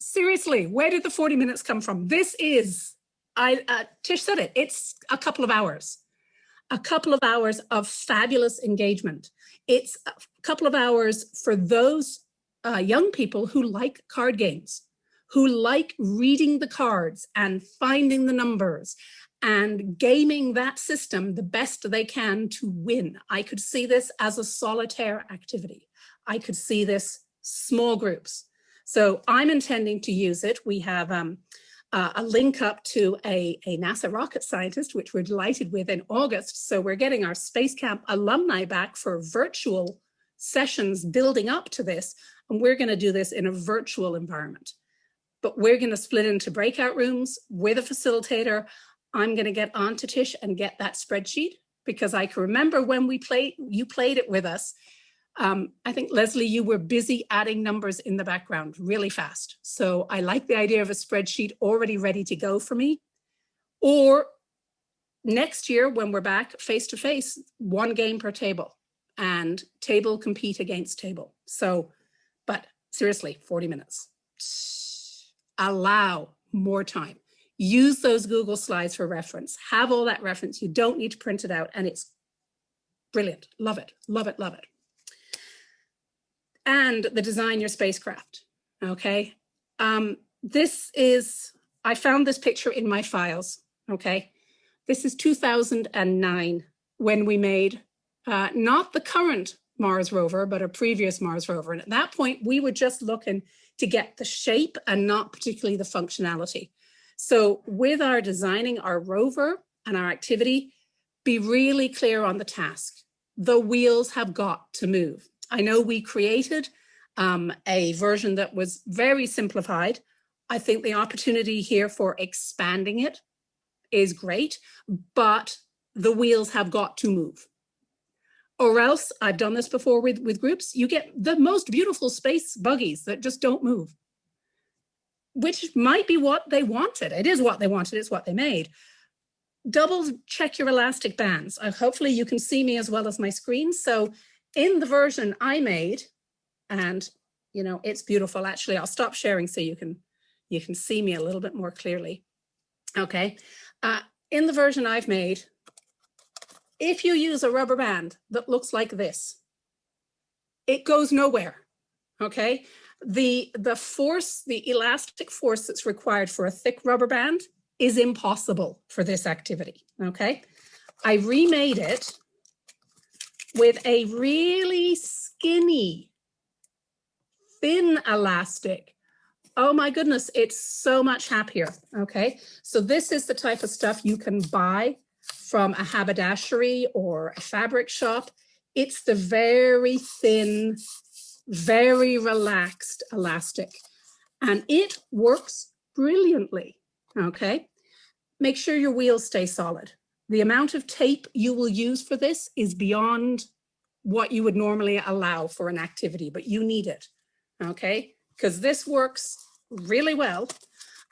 Seriously, where did the 40 minutes come from? This is, I uh, Tish said it, it's a couple of hours a couple of hours of fabulous engagement. It's a couple of hours for those uh, young people who like card games, who like reading the cards and finding the numbers and gaming that system the best they can to win. I could see this as a solitaire activity. I could see this small groups. So I'm intending to use it. We have um, uh, a link up to a, a NASA rocket scientist, which we're delighted with in August. So we're getting our Space Camp alumni back for virtual sessions building up to this. And we're going to do this in a virtual environment. But we're going to split into breakout rooms with a facilitator. I'm going to get on to Tish and get that spreadsheet because I can remember when we played, you played it with us um, I think, Leslie, you were busy adding numbers in the background really fast. So I like the idea of a spreadsheet already ready to go for me. Or next year, when we're back face to face, one game per table and table compete against table. So, but seriously, 40 minutes. Allow more time. Use those Google slides for reference. Have all that reference. You don't need to print it out and it's brilliant. Love it, love it, love it and the design your spacecraft, okay? Um, this is, I found this picture in my files, okay? This is 2009 when we made uh, not the current Mars rover, but a previous Mars rover. And at that point, we were just looking to get the shape and not particularly the functionality. So with our designing our rover and our activity, be really clear on the task. The wheels have got to move. I know we created um, a version that was very simplified. I think the opportunity here for expanding it is great, but the wheels have got to move. Or else, I've done this before with, with groups, you get the most beautiful space buggies that just don't move, which might be what they wanted. It is what they wanted, it's what they made. Double check your elastic bands. Uh, hopefully you can see me as well as my screen. So in the version I made, and you know, it's beautiful. Actually, I'll stop sharing so you can you can see me a little bit more clearly. Okay, uh, in the version I've made, if you use a rubber band that looks like this, it goes nowhere, okay? The, the force, the elastic force that's required for a thick rubber band is impossible for this activity, okay? I remade it with a really skinny, thin elastic. Oh my goodness, it's so much happier, okay? So this is the type of stuff you can buy from a haberdashery or a fabric shop. It's the very thin, very relaxed elastic, and it works brilliantly, okay? Make sure your wheels stay solid. The amount of tape you will use for this is beyond what you would normally allow for an activity, but you need it, okay? Because this works really well.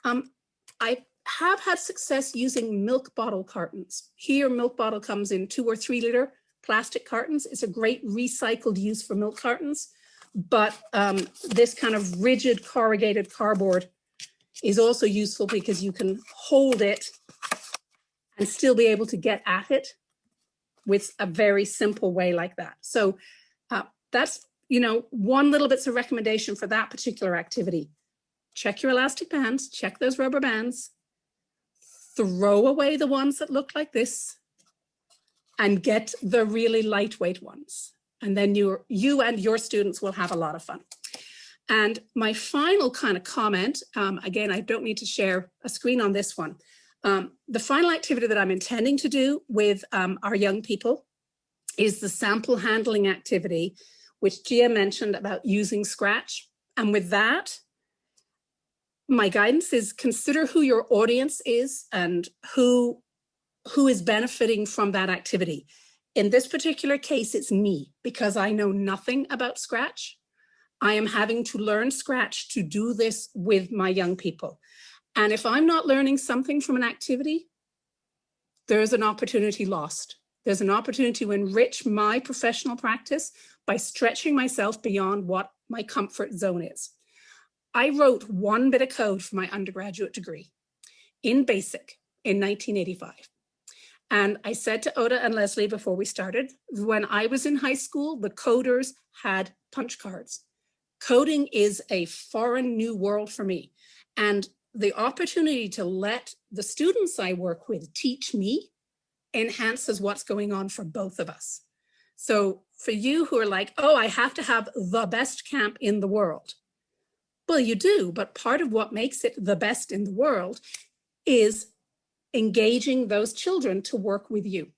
Um, I have had success using milk bottle cartons. Here, milk bottle comes in two or three liter plastic cartons. It's a great recycled use for milk cartons, but um, this kind of rigid corrugated cardboard is also useful because you can hold it and still be able to get at it with a very simple way like that. So uh, that's, you know, one little bit's a recommendation for that particular activity. Check your elastic bands, check those rubber bands, throw away the ones that look like this and get the really lightweight ones. And then you, you and your students will have a lot of fun. And my final kind of comment, um, again, I don't need to share a screen on this one. Um, the final activity that I'm intending to do with um, our young people is the sample handling activity, which Gia mentioned about using Scratch. And with that, my guidance is consider who your audience is and who who is benefiting from that activity. In this particular case, it's me because I know nothing about Scratch. I am having to learn Scratch to do this with my young people. And if I'm not learning something from an activity, there's an opportunity lost. There's an opportunity to enrich my professional practice by stretching myself beyond what my comfort zone is. I wrote one bit of code for my undergraduate degree in BASIC in 1985. And I said to Ota and Leslie before we started, when I was in high school, the coders had punch cards. Coding is a foreign new world for me. And the opportunity to let the students I work with teach me enhances what's going on for both of us. So for you who are like, oh, I have to have the best camp in the world. Well, you do, but part of what makes it the best in the world is engaging those children to work with you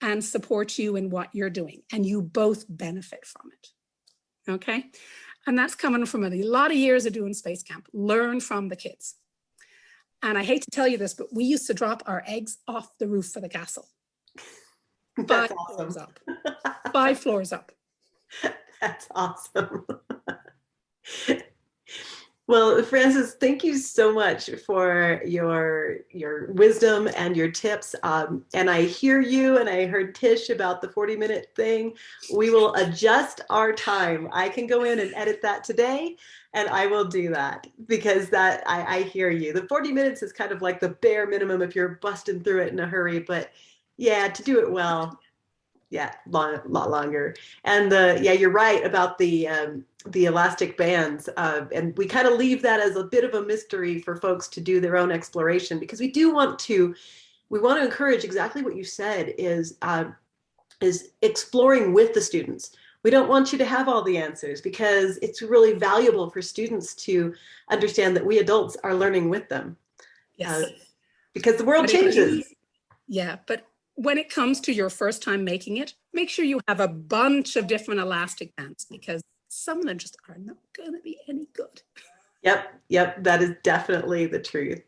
and support you in what you're doing. And you both benefit from it. Okay. And that's coming from a lot of years of doing Space Camp. Learn from the kids. And I hate to tell you this, but we used to drop our eggs off the roof for the castle. [laughs] That's Five awesome. floors up. [laughs] Five floors up. That's awesome. [laughs] Well, Frances, thank you so much for your your wisdom and your tips. Um, and I hear you, and I heard Tish about the 40 minute thing. We will adjust our time. I can go in and edit that today, and I will do that because that I, I hear you. The 40 minutes is kind of like the bare minimum if you're busting through it in a hurry. But yeah, to do it well, yeah, long, lot longer. And the yeah, you're right about the um, the elastic bands, uh, and we kind of leave that as a bit of a mystery for folks to do their own exploration because we do want to we want to encourage exactly what you said is uh, is exploring with the students. We don't want you to have all the answers because it's really valuable for students to understand that we adults are learning with them. Yes. Uh, because the world But changes. Yeah, but when it comes to your first time making it, make sure you have a bunch of different elastic bands because some of them just are not going to be any good. Yep, yep, that is definitely the truth.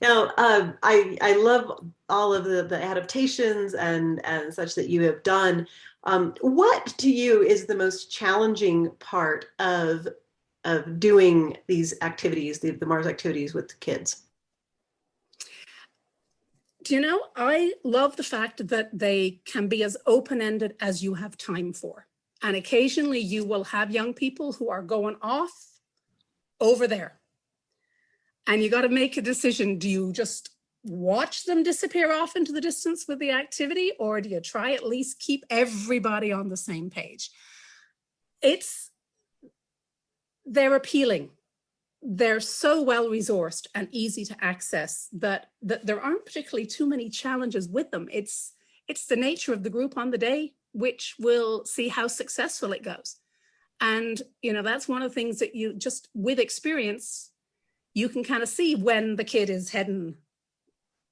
Now, um, I I love all of the, the adaptations and and such that you have done. Um, what to you is the most challenging part of of doing these activities, the, the Mars activities with the kids? Do you know, I love the fact that they can be as open-ended as you have time for. And occasionally you will have young people who are going off over there. And you got to make a decision. Do you just watch them disappear off into the distance with the activity or do you try at least keep everybody on the same page? It's, they're appealing. They're so well resourced and easy to access that, that there aren't particularly too many challenges with them. It's, it's the nature of the group on the day which will see how successful it goes. And, you know, that's one of the things that you just with experience, you can kind of see when the kid is heading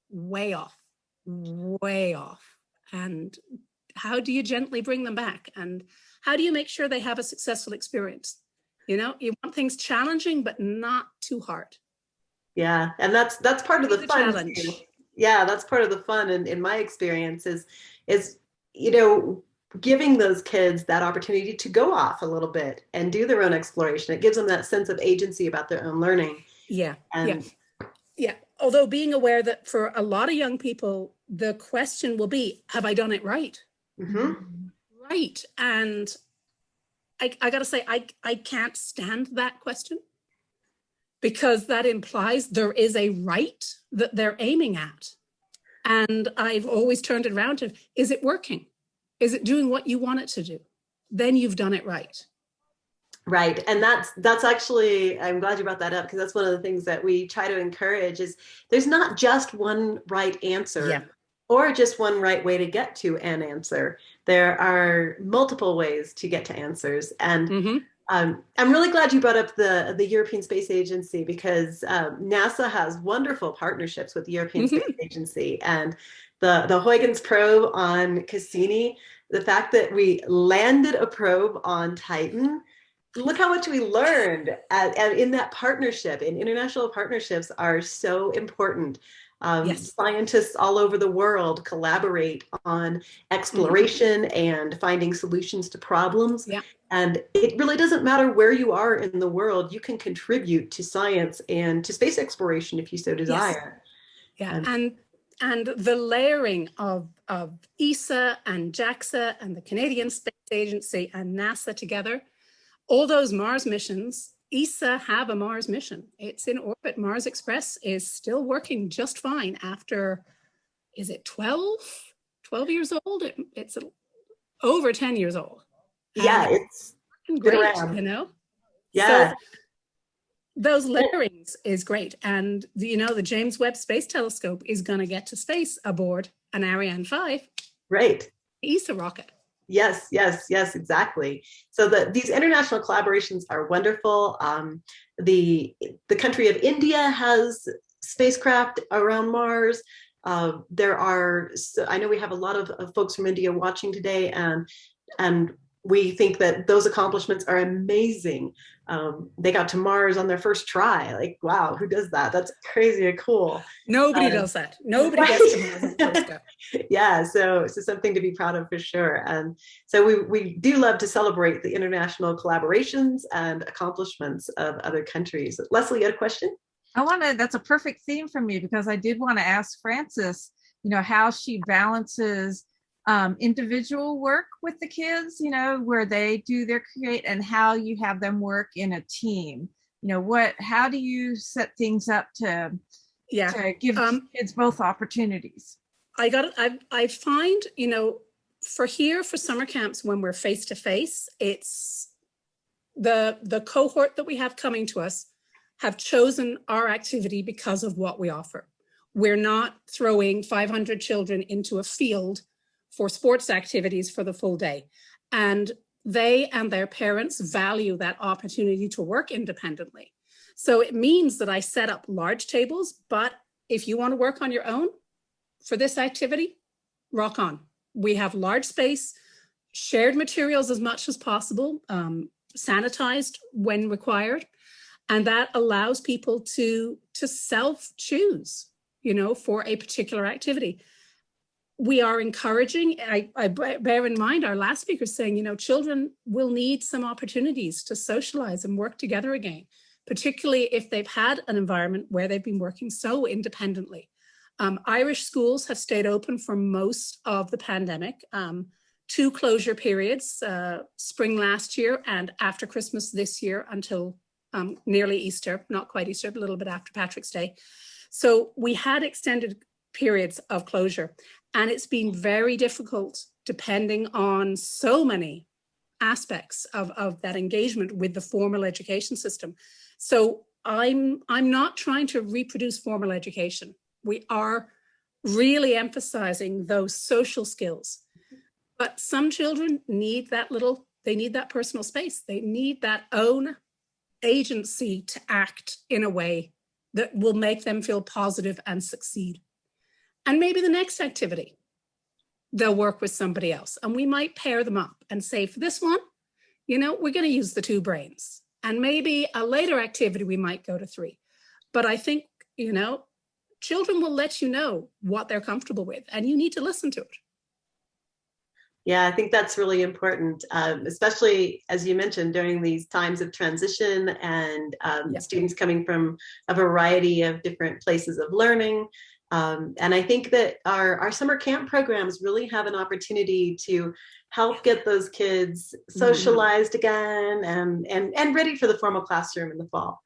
way off, way off. And how do you gently bring them back? And how do you make sure they have a successful experience? You know, you want things challenging, but not too hard. Yeah, and that's that's part of the, the fun. Challenge. Yeah, that's part of the fun. And in my experience is, is you know, giving those kids that opportunity to go off a little bit and do their own exploration. It gives them that sense of agency about their own learning. Yeah. And yeah. Yeah. Although being aware that for a lot of young people, the question will be, have I done it right? Mm -hmm. Right. And I, I got to say, I, I can't stand that question because that implies there is a right that they're aiming at. And I've always turned it around to, is it working? Is it doing what you want it to do? Then you've done it right. Right. And that's that's actually, I'm glad you brought that up because that's one of the things that we try to encourage is there's not just one right answer yeah. Or just one right way to get to an answer. There are multiple ways to get to answers. And mm -hmm. um, I'm really glad you brought up the, the European Space Agency because um, NASA has wonderful partnerships with the European mm -hmm. Space Agency. And the, the Huygens probe on Cassini, the fact that we landed a probe on Titan, look how much we learned at, at, in that partnership and international partnerships are so important. Um, yes. Scientists all over the world collaborate on exploration mm -hmm. and finding solutions to problems. Yeah. And it really doesn't matter where you are in the world, you can contribute to science and to space exploration if you so desire. Yes. Yeah, and, and and the layering of, of ESA and JAXA and the Canadian Space Agency and NASA together, all those Mars missions, ESA have a Mars mission. It's in orbit. Mars Express is still working just fine after, is it 12? 12 years old? It, it's a, over 10 years old. Yeah, and it's great, you know? Yeah. So those layerings is great. And you know, the James Webb Space Telescope is going to get to space aboard an Ariane 5. Right. ESA rocket. Yes, yes, yes, exactly. So the, these international collaborations are wonderful. Um, the, the country of India has spacecraft around Mars. Uh, there are, I know we have a lot of, of folks from India watching today and, and we think that those accomplishments are amazing. Um, they got to Mars on their first try. Like, wow, who does that? That's crazy and cool. Nobody um, does that. Nobody right? gets to Mars [laughs] yeah, so so something to be proud of for sure. And so we we do love to celebrate the international collaborations and accomplishments of other countries. Leslie, you had a question? I want to. That's a perfect theme for me because I did want to ask Frances. You know how she balances um, individual work with the kids, you know, where they do their create and how you have them work in a team. You know, what, how do you set things up to, yeah. to give um, kids both opportunities? I got it. I, I find, you know, for here for summer camps, when we're face to face, it's the, the cohort that we have coming to us have chosen our activity because of what we offer. We're not throwing 500 children into a field for sports activities for the full day. And they and their parents value that opportunity to work independently. So it means that I set up large tables, but if you want to work on your own for this activity, rock on. We have large space, shared materials as much as possible, um, sanitized when required. And that allows people to, to self-choose, you know, for a particular activity. We are encouraging, I, I bear in mind our last speaker saying, you know, children will need some opportunities to socialize and work together again, particularly if they've had an environment where they've been working so independently. Um, Irish schools have stayed open for most of the pandemic. Um, two closure periods, uh, spring last year and after Christmas this year until um, nearly Easter, not quite Easter, but a little bit after Patrick's Day. So we had extended periods of closure and it's been very difficult depending on so many aspects of, of that engagement with the formal education system. So I'm, I'm not trying to reproduce formal education we are really emphasizing those social skills. But some children need that little, they need that personal space. They need that own agency to act in a way that will make them feel positive and succeed. And maybe the next activity, they'll work with somebody else and we might pair them up and say for this one, you know, we're going to use the two brains and maybe a later activity we might go to three. But I think, you know, children will let you know what they're comfortable with and you need to listen to it. Yeah, I think that's really important, um, especially as you mentioned during these times of transition and um, students coming from a variety of different places of learning. Um, and I think that our, our summer camp programs really have an opportunity to help get those kids mm-hmm. socialized mm -hmm. again and, and, and ready for the formal classroom in the fall.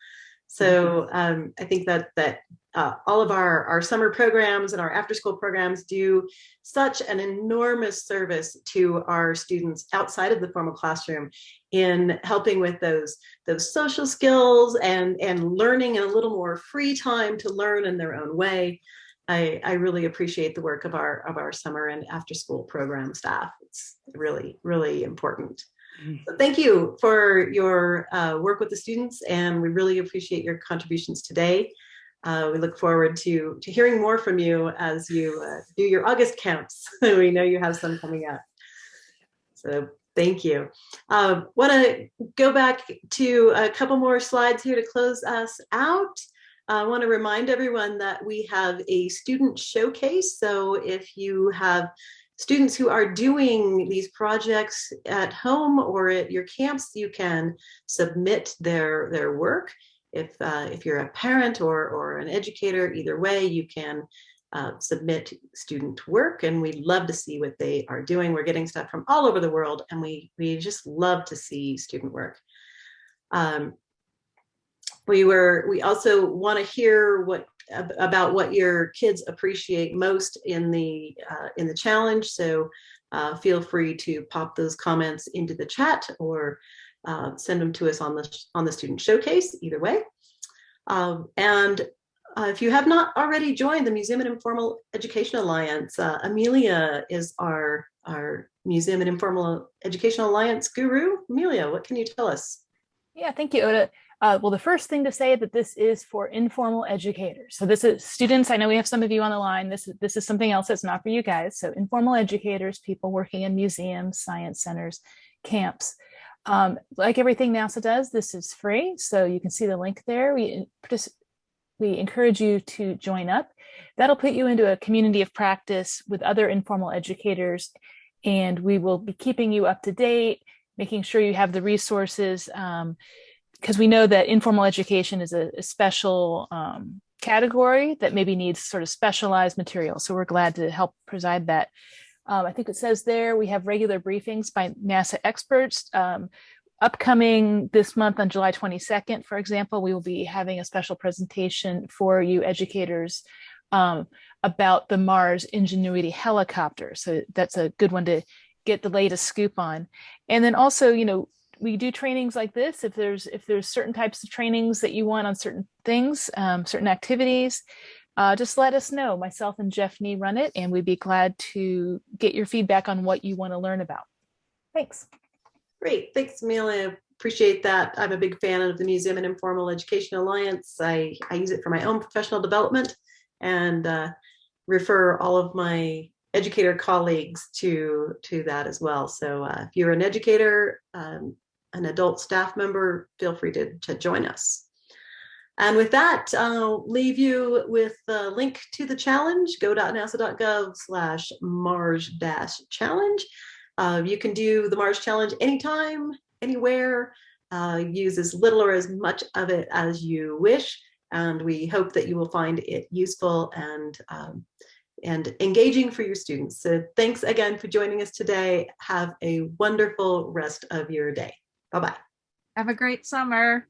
So mm-hmm. um, I think that that uh, all of our, our summer programs and our after school programs do such an enormous service to our students outside of the formal classroom in helping with those those social skills and and learning in a little more free time to learn in their own way. I, I really appreciate the work of our of our summer and after school program staff. It's really, really important. Mm. So thank you for your uh, work with the students and we really appreciate your contributions today. Uh, we look forward to, to hearing more from you as you uh, do your August counts. [laughs] we know you have some coming up. So thank you. Uh, Want to go back to a couple more slides here to close us out. I want to remind everyone that we have a student showcase. So if you have students who are doing these projects at home or at your camps, you can submit their, their work if, uh, if you're a parent or, or an educator, either way, you can uh, submit student work and we love to see what they are doing. We're getting stuff from all over the world and we, we just love to see student work. Um, we were, we also want to hear what about what your kids appreciate most in the uh, in the challenge. So uh, feel free to pop those comments into the chat or uh, send them to us on the on the student showcase either way. Um, and uh, if you have not already joined the Museum and Informal Education Alliance, uh, Amelia is our, our Museum and Informal Education Alliance guru. Amelia, what can you tell us? Yeah, thank you, Ota. Uh, well, the first thing to say that this is for informal educators. So this is students, I know we have some of you on the line. This is, this is something else that's not for you guys. So informal educators, people working in museums, science centers, camps. Um, like everything NASA does, this is free, so you can see the link there. We, we encourage you to join up. That'll put you into a community of practice with other informal educators, and we will be keeping you up to date, making sure you have the resources, because we know that informal education is a, a special um, category that maybe needs sort of specialized material. So we're glad to help preside that. Um, I think it says there we have regular briefings by NASA experts. Um, upcoming this month on July 22nd, for example, we will be having a special presentation for you educators um, about the Mars Ingenuity helicopter. So that's a good one to get the latest scoop on. And then also, you know, we do trainings like this. If there's if there's certain types of trainings that you want on certain things, um, certain activities, uh, just let us know. Myself and Jeff Nee run it, and we'd be glad to get your feedback on what you want to learn about. Thanks. Great. Thanks, Amelia. Appreciate that. I'm a big fan of the Museum and Informal Education Alliance. I, I use it for my own professional development and uh, refer all of my educator colleagues to, to that as well. So uh, if you're an educator, um, an adult staff member, feel free to, to join us. And with that, I'll leave you with the link to the challenge, go.nasa.gov slash Mars dash challenge. Uh, you can do the Mars challenge anytime, anywhere, uh, use as little or as much of it as you wish. And we hope that you will find it useful and um, and engaging for your students. So thanks again for joining us today. Have a wonderful rest of your day. Bye-bye. Have a great summer.